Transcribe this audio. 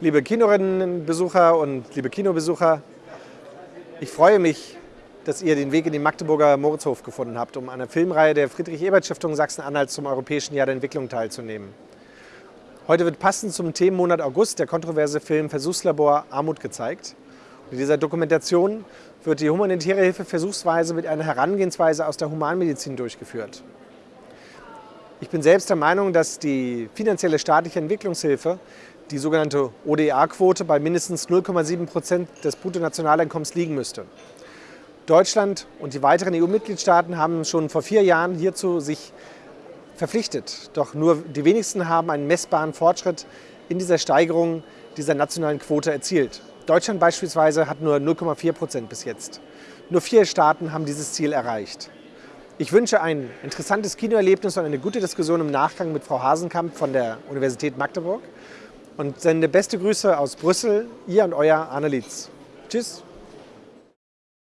liebe Kinorinnenbesucher und liebe Kinobesucher. Ich freue mich, dass ihr den Weg in den Magdeburger Moritzhof gefunden habt, um an der Filmreihe der Friedrich-Ebert-Stiftung Sachsen-Anhalt zum Europäischen Jahr der Entwicklung teilzunehmen. Heute wird passend zum Themenmonat August der kontroverse Film Versuchslabor Armut gezeigt. In dieser Dokumentation wird die humanitäre Hilfe versuchsweise mit einer Herangehensweise aus der Humanmedizin durchgeführt. Ich bin selbst der Meinung, dass die finanzielle staatliche Entwicklungshilfe, die sogenannte ODA-Quote, bei mindestens 0,7 Prozent des Bruttonationaleinkommens liegen müsste. Deutschland und die weiteren EU-Mitgliedstaaten haben schon vor vier Jahren hierzu sich verpflichtet. Doch nur die wenigsten haben einen messbaren Fortschritt in dieser Steigerung dieser nationalen Quote erzielt. Deutschland beispielsweise hat nur 0,4 Prozent bis jetzt. Nur vier Staaten haben dieses Ziel erreicht. Ich wünsche ein interessantes Kinoerlebnis und eine gute Diskussion im Nachgang mit Frau Hasenkamp von der Universität Magdeburg und sende beste Grüße aus Brüssel, ihr und euer Arne Lietz. Tschüss.